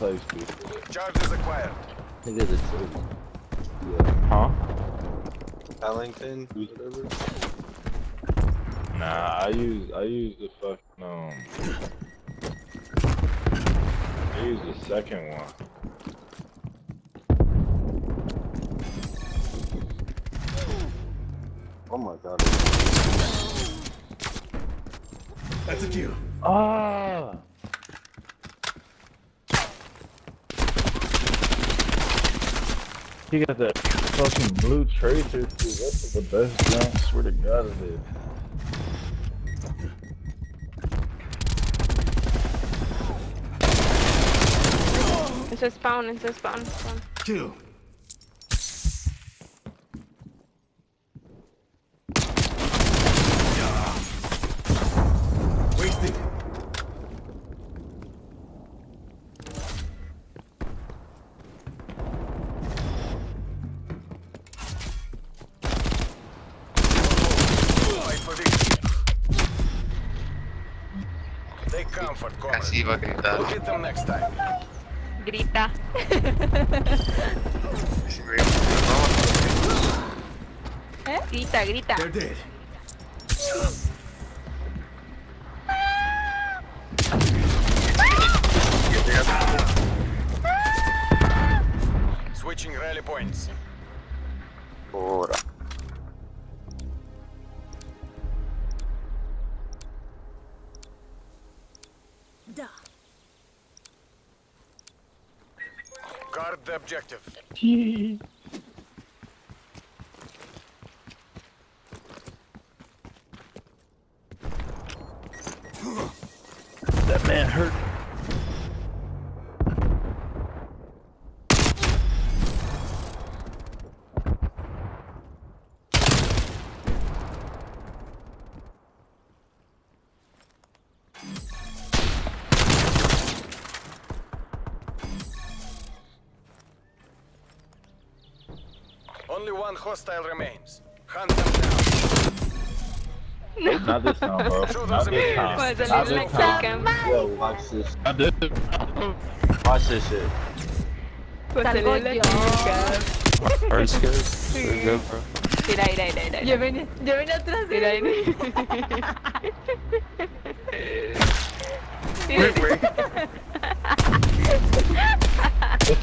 place before. Charges acquired. Nigga, the truth. Yeah. Huh? Ellington, whatever. Nah, I use I use the fucking um. I use the second one. Oh my god. That's a kill. Ah. He got that fucking blue tracer too. That's the best gun. I swear to God it is. It's a spawn, it's a spawn, spawn. Kill. Take comfort, comrade. Así va a gritar. We'll hit them next time. Grita. Si me vamos, ¿Eh? Grita, grita. They're dead. Switching rally points. Objective. That man hurt. Hostile remains. Hunt them down. Not this time, bro. Not this time. Puede Not salir this next time. time. Yo, watch this. Not this Watch this shit. Puede salir la chica. Hard scares. We're good, bro. Mira, mira, mira, mira. Yo venía, yo venía atrás de Mira, él. mira. Wait, wait. Nah,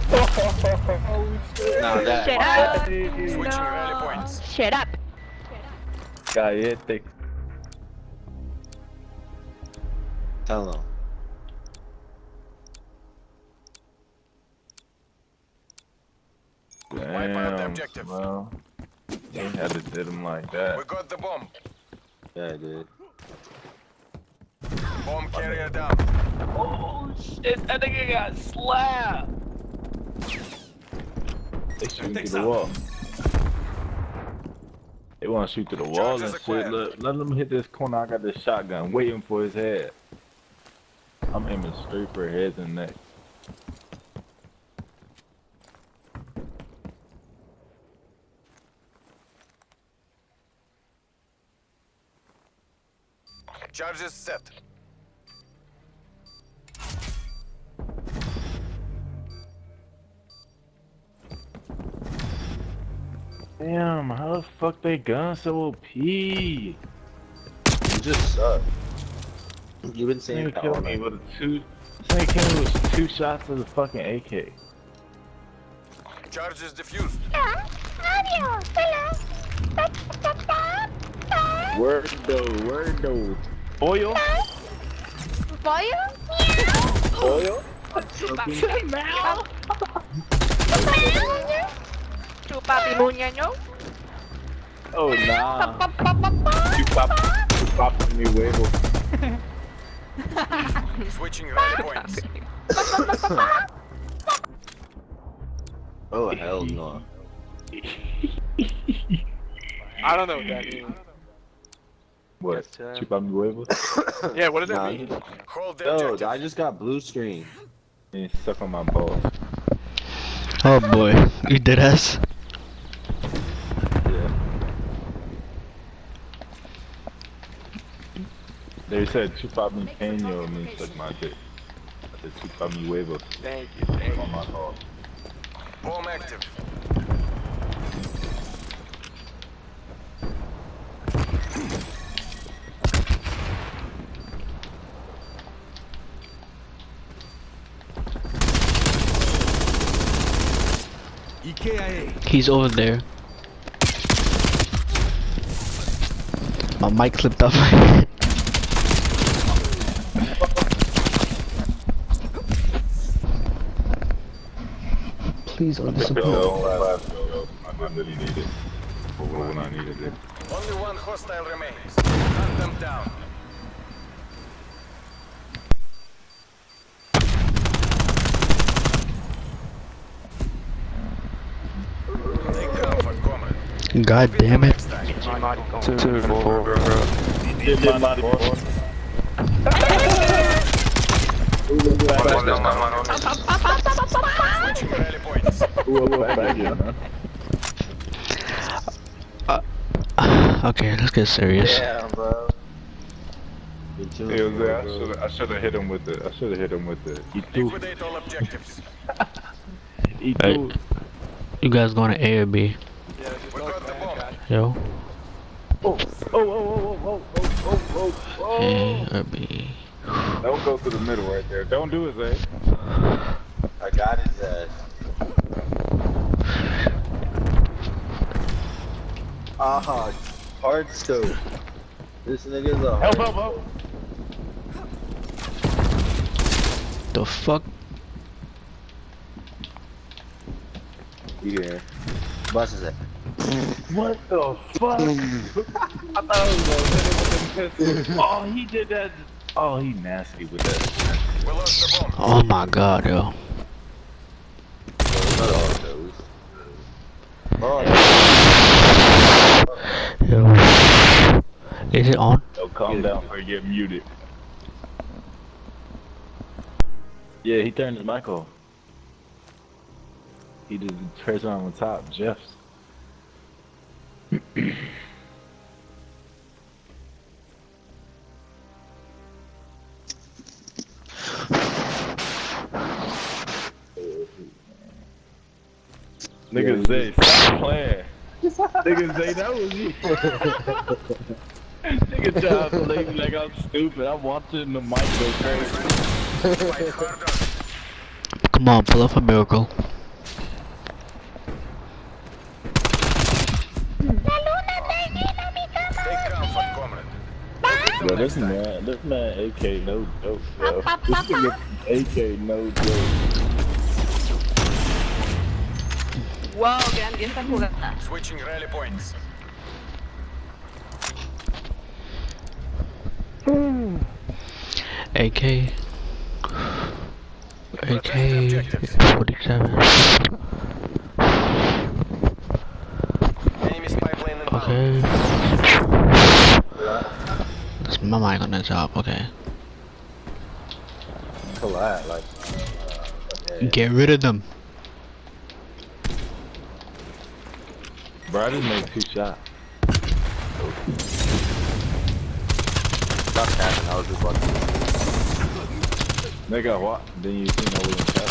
that. Shut up. Switching rally points. Shut up. Cállate. Tell him. Wipe out the Damn, objective. bro. They had to did him like that. We got the bomb. Yeah, I did. Bomb carrier down. Oh shit, that nigga got slapped. They shoot through the wall. They want to shoot through the wall and shit. Look, let them hit this corner. I got this shotgun waiting for his head. I'm aiming straight for his head and neck. Charges set. Damn, how the fuck they gun so OP? You just suck. You've been saying nigga that killed all me night. with a two. This nigga killed me with two shots of the fucking AK. Charges diffused. Adiós. Hello. Word though, word though. Oil? ¿Pollo? Oil? Chupa pimuñaño. Oh nah. You pop, you pop me huevo. Switching rally points. Oh hell no. I don't know what that means. What? Yes, sir. Chupa mi huevo? Yeah, what does that mean? Hold the Yo. I just got blue screen. And suck on my balls. Oh boy, you did ass. They said chupa mi peño means suck my dick. The chupa mi huevos. Thank you, thank oh, you. On my call. Bomb active. He's over there. My mic slipped off my head. please or disappear. Uh, no, I, I really need. For when I needed it. Only one hostile remains. Hunt them down. God damn it. Two, two, four, four. points. Uh, okay, let's get serious. Damn, bro. Good job, It was there. I should have hit him with the I should have hit him with the he threw Liquidate all objectives. he Hey. You guys going to A or B? Yeah, We got the bomb. Yo. Oh oh, oh oh oh oh oh oh oh oh A or B. oh Don't go to the middle right there. Don't do it, Zay. I got his ass. Aha, hard scope. This nigga's a hard Help, help, help. The fuck? You here. Bust his ass. What the fuck? I thought I was gonna hit him with the pistol. Oh, he did that. Oh, he nasty with that. We lost the bomb. Oh my god, yo. Oh, not all those. Oh, Yo. Is it on? Yo, calm down or you get muted. Yeah, he turned his mic off. He just turns on the top, Jeff's. Nigga Zay, stop playing. Nigga Zay, that was you. Nigga trying to play me like I'm stupid. I'm watching the mic go crazy. Come on, pull off a miracle. Take. Bro, this man, this man AK no joke, bro. This nigga AK no joke. Wow, grande esta jugada. Switching rally points. AK. AK 47. Enemy spy plane inbound. Okay. That's my mic on the top, okay. collide, like. Get rid of them. Bro, I just made two shots. Stop tapping, I was just watching. Nigga, what? Then you seen over the shot.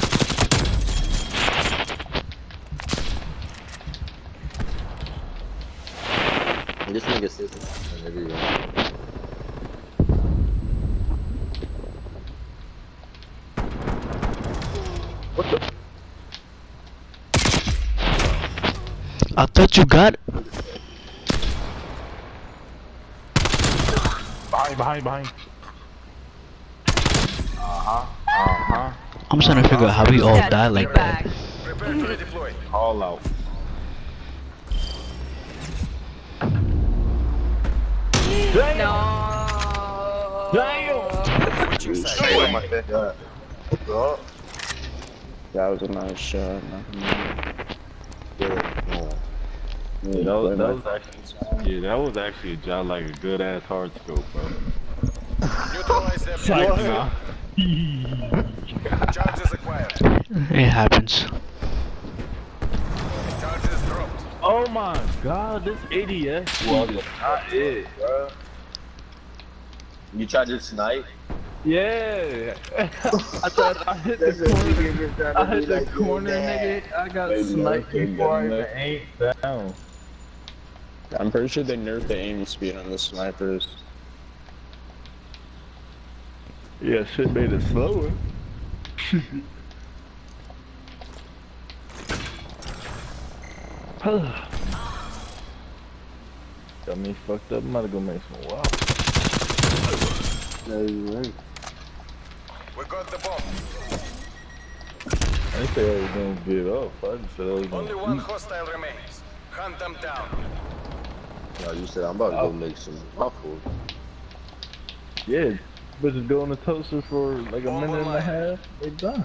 This nigga sits in every room. I thought you got. Behind, behind, behind. Uh-huh, uh-huh. I'm trying to figure out how we all Yeah, died like that. Prepare to redeploy. All out. No. Damn! Switching. Oh, That was a nice shot. yeah. Yeah, that, was, that was actually, yeah, that was actually a job like a good ass hard scope, bro. Neutralize their Like, Charges acquired. It happens. Charges dropped. Oh my god, this ADS was not it, bro. You tried to snipe? Yeah. I thought I hit the corner. niggas trying to I hit the like, corner, nigga. I got sniped before I even enough. aimed down. I'm pretty sure they nerfed the aim speed on the snipers. Yeah, shit made it slower. Got me fucked up. I'm about to go make some wow. No, you ain't. We got the bomb. I didn't say I was gonna get off. I just said I was Only gonna one eat. hostile remains. Hunt them down. No, you said I'm about to Oh. go make some waffles. Yeah, bitches go in the toaster for like a Bomb minute and a half. They done.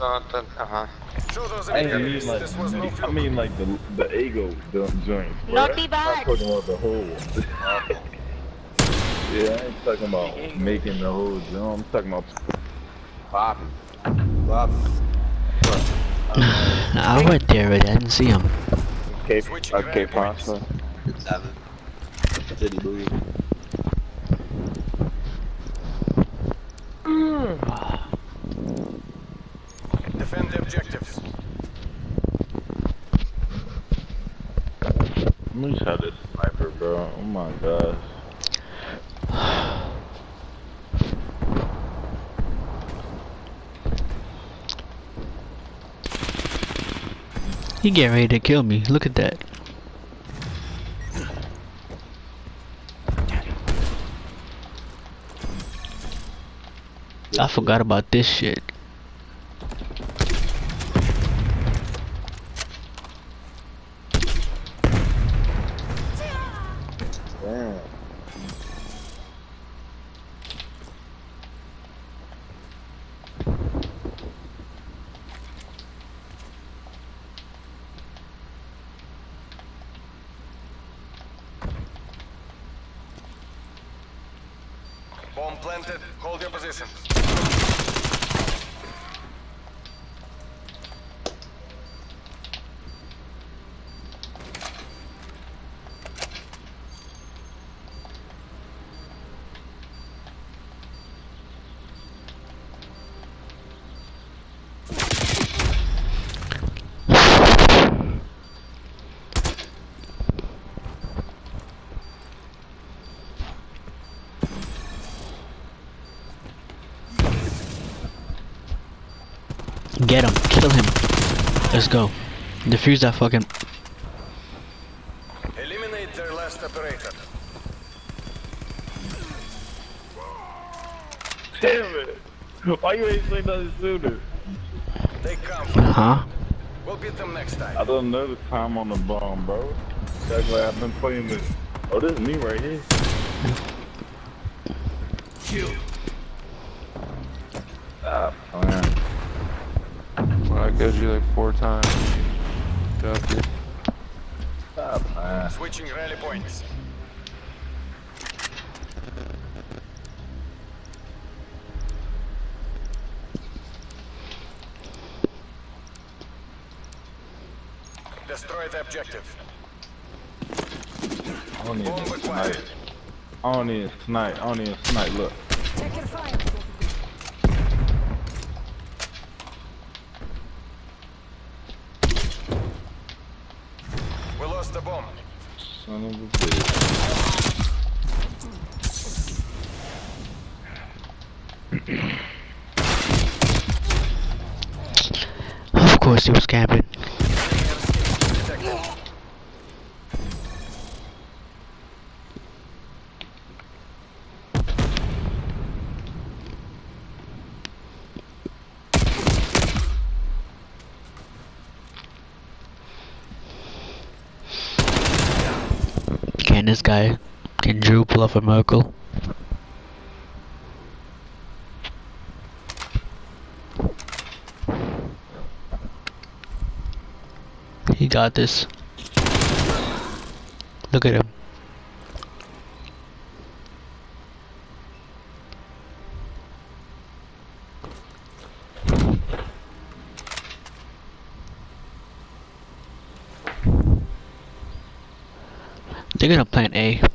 Uh-huh. Show those I mean like This was no I mean like the the ego joint. Naughty I'm talking about the whole. yeah, I ain't talking about making the whole joint. I'm talking about popping. Waffles. I went there, but I didn't see him. Okay, Switching uh, okay, rally points. pasta. Seven. City booty. Defend the objectives. Let me try this sniper, bro. Oh my gosh. He getting ready to kill me. Look at that. I forgot about this shit. Damn. Planted. Hold your positions. Get him. Kill him. Let's go. Defuse that fucking. Eliminate their last operator. Damn it! Why you ain't say nothing sooner? They come. Huh? We'll beat them next time. I don't know the time on the bomb, bro. That's why I've been playing this. Oh, this is me right here. Mm. Ah, Stop playing. Well, I killed you like four times. Joking. Stop playing. Switching rally points. Destroy the objective. I don't need even acquired. snipe. I don't need even snipe. I don't need even snipe. Look. We lost the bomb. Son of a bitch. Of course he was camping. Can this guy, can Drew pull off a miracle? He got this. Look at him. They're gonna plant A.